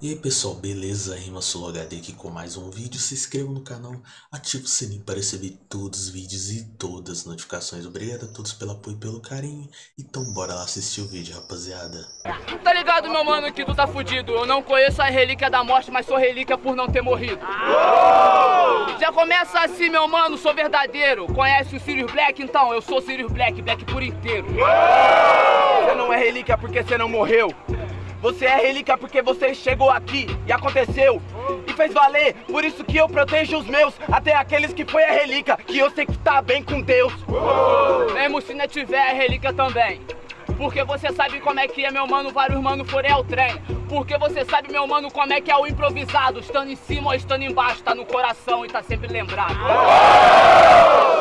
E aí pessoal, beleza? Rima HD aqui com mais um vídeo. Se inscreva no canal, ative o sininho para receber todos os vídeos e todas as notificações. Obrigado a todos pelo apoio e pelo carinho. Então bora lá assistir o vídeo, rapaziada. Tá ligado, meu mano, que tu tá fudido. Eu não conheço a relíquia da morte, mas sou relíquia por não ter morrido. Já começa assim, meu mano, sou verdadeiro. Conhece o Sirius Black? Então, eu sou Sirius Black, Black por inteiro. Você não é relíquia porque você não morreu. Você é relíquia porque você chegou aqui e aconteceu e fez valer. Por isso que eu protejo os meus, até aqueles que foi a relíquia, que eu sei que tá bem com Deus. Mesmo se não tiver a relíquia também. Porque você sabe como é que é, meu mano, vários mano forem ao trem. Porque você sabe, meu mano, como é que é o improvisado. Estando em cima ou estando embaixo, tá no coração e tá sempre lembrado.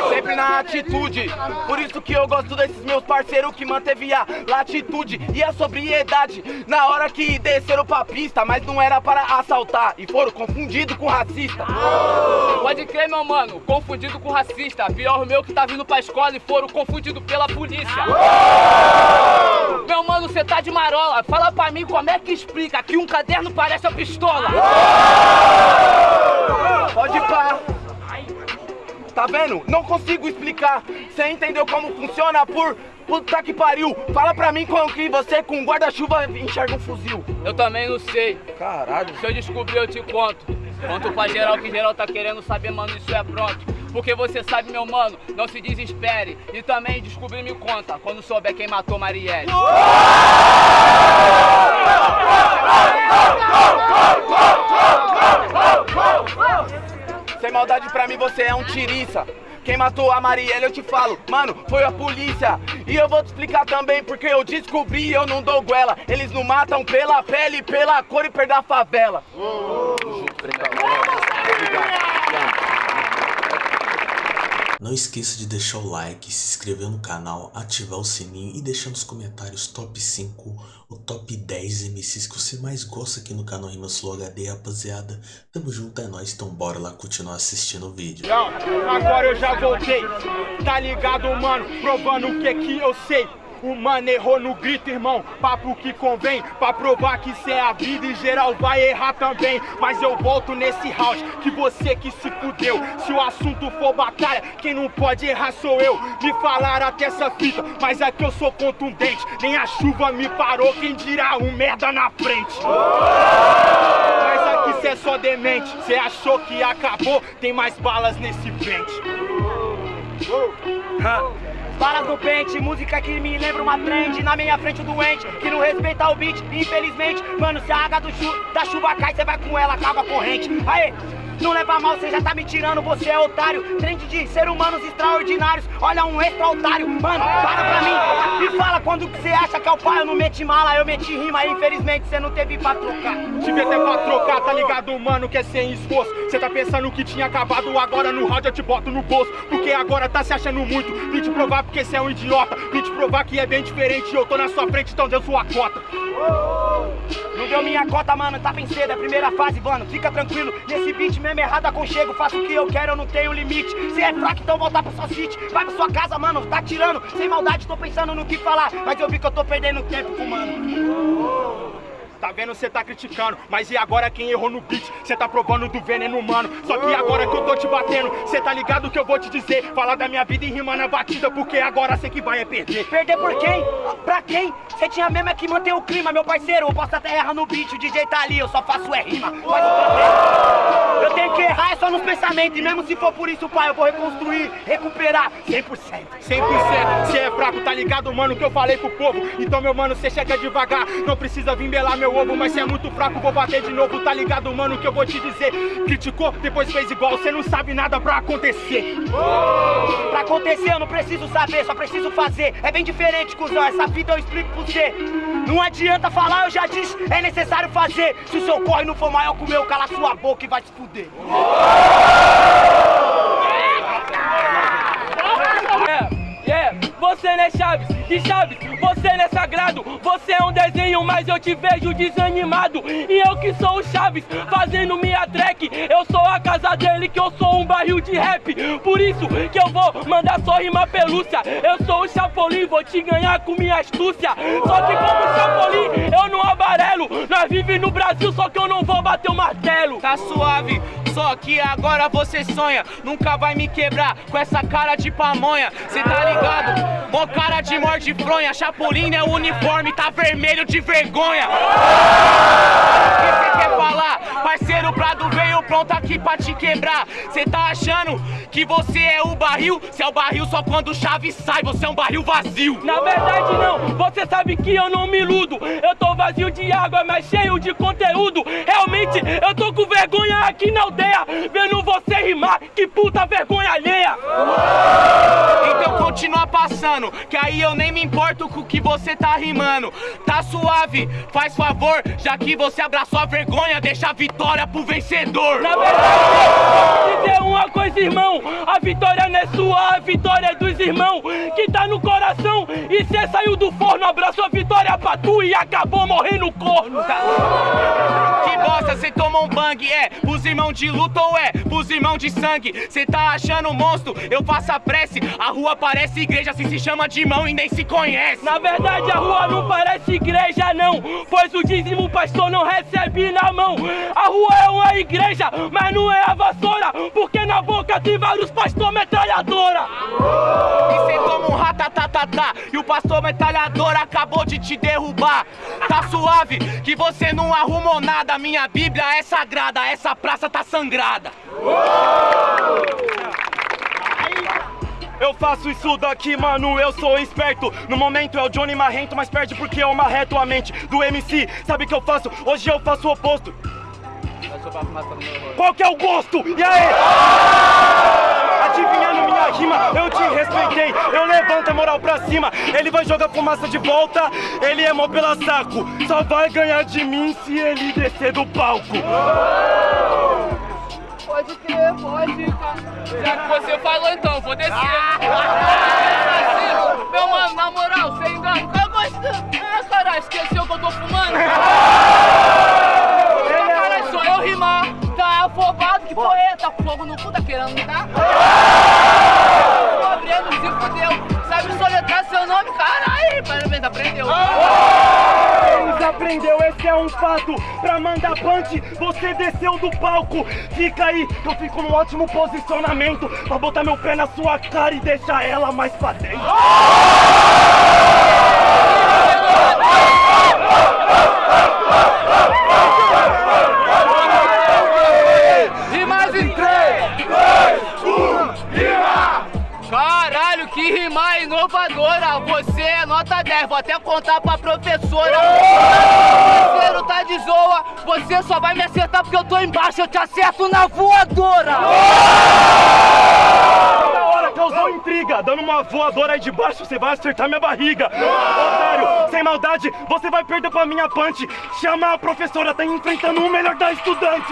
Sempre na atitude. Por isso que eu gosto desses meus parceiros que manteve a latitude e a sobriedade. Na hora que desceram pra pista, mas não era para assaltar. E foram confundidos com racista. Pode crer, meu mano, confundido com racista. Pior meu que tá vindo pra escola e foram confundidos pela polícia. Meu mano, você tá de marola. Fala pra mim como é que explica que um caderno parece a pistola. Pode pá. Tá vendo? Não consigo explicar. Você entendeu como funciona por... Puta que pariu! Fala pra mim como que você com guarda-chuva enxerga um fuzil. Eu também não sei. Caralho. Se eu descobrir, eu te conto. Conto pra geral que geral tá querendo saber, mano, isso é pronto. Porque você sabe, meu mano, não se desespere. E também descobrir me conta, quando souber quem matou Marielle. Sem maldade pra mim, você é um tiriça. Quem matou a Marielle, eu te falo, mano, foi a polícia. E eu vou te explicar também, porque eu descobri eu não dou goela. Eles não matam pela pele, pela cor e perda a favela. Não esqueça de deixar o like, se inscrever no canal, ativar o sininho e deixar nos comentários top 5 ou top 10 MCs que você mais gosta aqui no canal Rimas Flow HD, rapaziada. Tamo junto, é nóis, então bora lá continuar assistindo o vídeo. Agora eu já voltei, tá ligado, mano? Provando o que que eu sei. O mano errou no grito, irmão, papo que convém Pra provar que cê é a vida e geral vai errar também. Mas eu volto nesse house, que você que se fudeu. Se o assunto for batalha, quem não pode errar sou eu. Me falaram até essa fita, mas aqui eu sou contundente. Nem a chuva me parou, quem dirá um merda na frente? Mas aqui cê é só demente, cê achou que acabou? Tem mais balas nesse pente Balas no pente, música que me lembra uma trend Na minha frente o doente, que não respeita o beat Infelizmente, mano, se a água do chu da chuva cai Cê vai com ela, caga a corrente. Aê, não leva mal, cê já tá me tirando, você é otário. Trend de ser humanos extraordinários Olha um extra otário, mano, para pra mim Quando que cê acha que é o pai? Eu não meti mala, eu meti rima Infelizmente cê não teve pra trocar. Tive até pra trocar, tá ligado, mano, que é sem esforço. Cê tá pensando que tinha acabado, agora no rádio eu te boto no bolso. Porque agora tá se achando muito. Vim te provar porque cê é um idiota. Vim te provar que é bem diferente Eu tô na sua frente, então deu sua cota. Não deu minha cota, mano, tá bem cedo, é a primeira fase, mano Fica tranquilo, nesse beat mesmo errado aconchego Faço o que eu quero, eu não tenho limite. Se é fraco, então voltar pra sua city. Vai pra sua casa, mano, tá tirando. Sem maldade, tô pensando no que falar Mas eu vi que eu tô perdendo tempo com mano Tá vendo, cê tá criticando, mas e agora quem errou no beat? Cê tá provando do veneno humano. Só que agora que eu tô te batendo, cê tá ligado que eu vou te dizer? Falar da minha vida e rimar na batida, porque agora cê que vai é perder. Perder por quem? Pra quem? Cê tinha mesmo é que manter o clima, meu parceiro. Eu posso até errar no beat, o DJ tá ali, eu só faço é rima. Mas eu tenho que errar é só nos pensamentos. E mesmo se for por isso, pai, eu vou reconstruir, recuperar. 100% 100%, cê é fraco, tá ligado, mano, que eu falei pro povo? Então, meu mano, cê chega devagar, não precisa vir belar meu ovo Mas cê é muito fraco, vou bater de novo, tá ligado, mano, que eu vou te dizer. Criticou, depois fez igual, cê não sabe nada pra acontecer. Pra acontecer eu não preciso saber, só preciso fazer. É bem diferente, cuzão, essa vida eu explico pra você Não adianta falar, eu já disse, é necessário fazer. Se o seu corre não for maior que o meu, cala sua boca e vai se fuder. É, e Chaves, você não é sagrado Você é um desenho, mas eu te vejo desanimado E eu que sou o Chaves, fazendo minha track Eu sou a casa dele, que eu sou um barril de rap. Por isso que eu vou mandar só rimar pelúcia. Eu sou o Chapolin, vou te ganhar com minha astúcia. Só que como Chapolin, eu não amarelo. Nós vive no Brasil, só que eu não vou bater o martelo. Tá suave, só que agora você sonha. Nunca vai me quebrar com essa cara de pamonha. Cê tá ligado? Mó cara de morte fronha. Chapolin é o uniforme, tá vermelho de vergonha. O que cê quer falar? Parceiro, pronto aqui pra te quebrar. Cê tá achando que você é o barril? Cê é o barril só quando chave sai, você é um barril vazio. Na verdade não, você sabe que eu não me iludo Eu tô vazio de água, mas cheio de conteúdo Realmente, eu tô com vergonha aqui na aldeia Vendo você rimar, que puta vergonha alheia Que aí eu nem me importo com o que você tá rimando. Tá suave, faz favor, já que você abraçou a vergonha, deixa a vitória pro vencedor. Na verdade, dizer uma coisa, irmão A vitória não é sua, a vitória é dos irmãos Que tá no coração E cê saiu do forno, abraçou a vitória pra tu E acabou morrendo corno bosta, cê tomou um bang, é. Pros irmãos de luta ou é? Pros irmãos de sangue? Cê tá achando monstro, eu faço a prece, a rua parece igreja, se se chama de irmão e nem se conhece. Na verdade a rua não parece igreja não. Pois o dízimo o pastor não recebe na mão. A rua é uma igreja, mas não é a vassoura Porque na boca tem vários pastor metralhadora. E cê toma um ratatatatá E o pastor metralhador acabou de te derrubar. Tá suave, que você não arrumou nada. Minha bíblia é sagrada, essa praça tá sangrada. Eu faço isso daqui, mano, eu sou esperto. No momento é o Johnny Marrento, mas perde porque eu marreto a mente do MC Sabe o que eu faço? Hoje eu faço o oposto. Qual que é o gosto? E aí? Adivinhando minha rima, eu te respeitei Eu levanto a moral pra cima Ele vai jogar fumaça de volta Ele é mó pela saco Só vai ganhar de mim se ele descer do palco Pode crer, pode, Já que você falou então, vou descer. Meu mano, na moral, sem engano, cara gostando. Ah, caralho, esqueceu que eu tô fumando? fogo no cu, tá querendo me dar? Tô abrindo, se fudeu. Sabe soletrar seu nome? Caralho, parabéns, aprendeu. Desaprendeu, esse é um fato Pra mandar punch, você desceu do palco Fica aí, eu fico num ótimo posicionamento Pra botar meu pé na sua cara e deixar ela mais pra dentro vou até contar pra professora. Parceiro tá de zoa, você só vai me acertar porque eu tô embaixo, eu te acerto na voadora! Da hora, causou intriga. Dando uma voadora aí de baixo, você vai acertar minha barriga. Otário, sem maldade, você vai perder pra minha punch. Chama a professora, tá enfrentando o melhor da estudante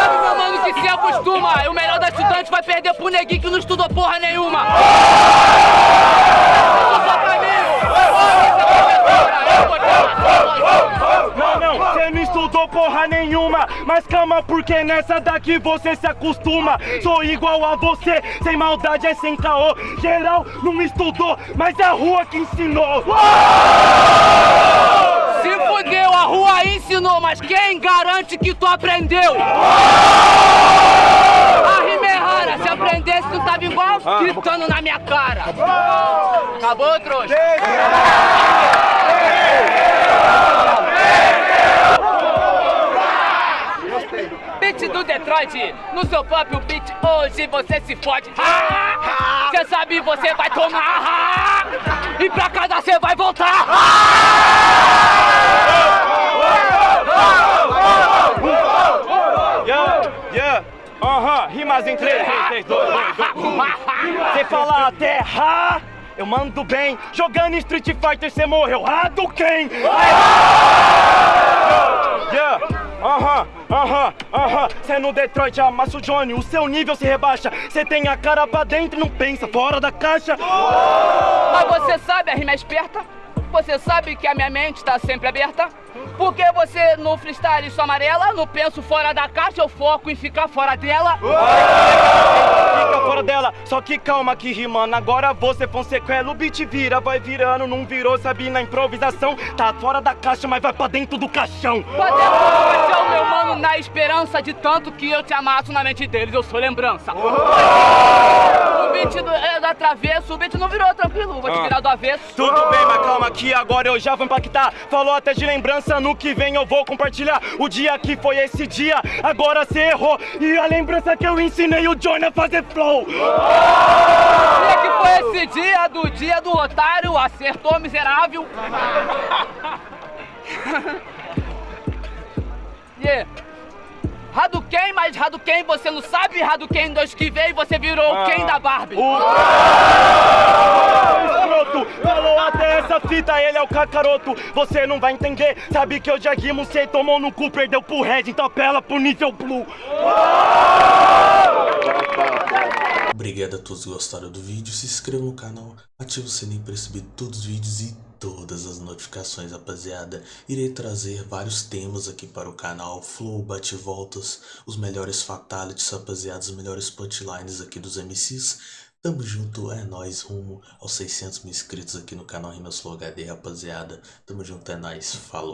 Sabe, meu mano, que se acostuma? O melhor da estudante vai perder pro neguinho que não estudou porra nenhuma! Só pra mim! Eu vou te amassar, Não, não, você não estudou porra nenhuma. Mas calma, porque nessa daqui você se acostuma. Sou igual a você, sem maldade é sem caô. Geral não estudou, mas é a rua que ensinou. Se fudeu, a rua ensinou, mas quem garante que tu aprendeu? Se aprendesse tu tava igual, gritando na minha cara. Acabou, trouxa? Beat do Detroit, no seu próprio beat, hoje você se fode. Cê sabe, você vai tomar. E pra casa você vai voltar. Rimas em 3, 3, 2, 2, 2 Você fala até ha, eu mando bem Jogando Street Fighter cê morreu, ah do quem? Yeah, aham, aham, Cê no Detroit amassa o Johnny, o seu nível se rebaixa Cê tem a cara pra dentro e não pensa fora da caixa Mas você sabe, a rima é esperta? Você sabe que a minha mente tá sempre aberta? Porque você no freestyle sou amarela, no penso fora da caixa, eu foco em ficar fora dela. Fica fora dela, só que calma que rimando. Agora você Fonsequela, o beat vira, vai virando, não virou, sabe, na improvisação. Tá fora da caixa, mas vai pra dentro do caixão. Pra dentro do caixão, meu mano, na esperança de tanto que eu te amasso na mente deles, eu sou lembrança. O beat do, é, do travesso, o beat não virou tranquilo, vou te virar do avesso. Tudo bem, mas calma que agora eu já vou impactar. Falou até de lembrança, no que vem eu vou compartilhar. O dia que foi esse dia, agora cê errou. E a lembrança que eu ensinei o Johnny a fazer flow. Dia que foi esse dia do dia do otário, acertou miserável. yeah. Hadouken, mas Hadouken você não sabe, Hadouken 2 que veio você virou o Ken da Barbie. O escroto falou até essa fita, ele é o cacaroto. Você não vai entender, sabe que eu já rimo, cê tomou no cu, perdeu pro Red, então apela pro nível blue. Obrigado a todos que gostaram do vídeo, se inscreva no canal, ative o sininho para receber todos os vídeos e todas as notificações, rapaziada. Irei trazer vários temas aqui para o canal, flow, bate-voltas, os melhores fatalities, rapaziada, os melhores punchlines aqui dos MCs. Tamo junto, é nóis, rumo aos 600 mil inscritos aqui no canal Rimas Flow HD, rapaziada. Tamo junto, é nóis, falou.